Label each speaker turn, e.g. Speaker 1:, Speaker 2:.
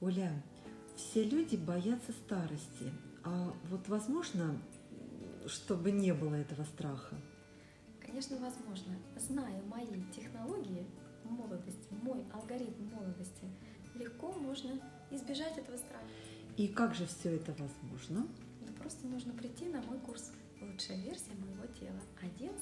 Speaker 1: Оля, все люди боятся старости. А вот возможно, чтобы не было этого страха?
Speaker 2: Конечно, возможно. Зная мои технологии молодости, мой алгоритм молодости, легко можно избежать этого страха.
Speaker 1: И как же все это возможно?
Speaker 2: Просто нужно прийти на мой курс «Лучшая версия моего тела». 11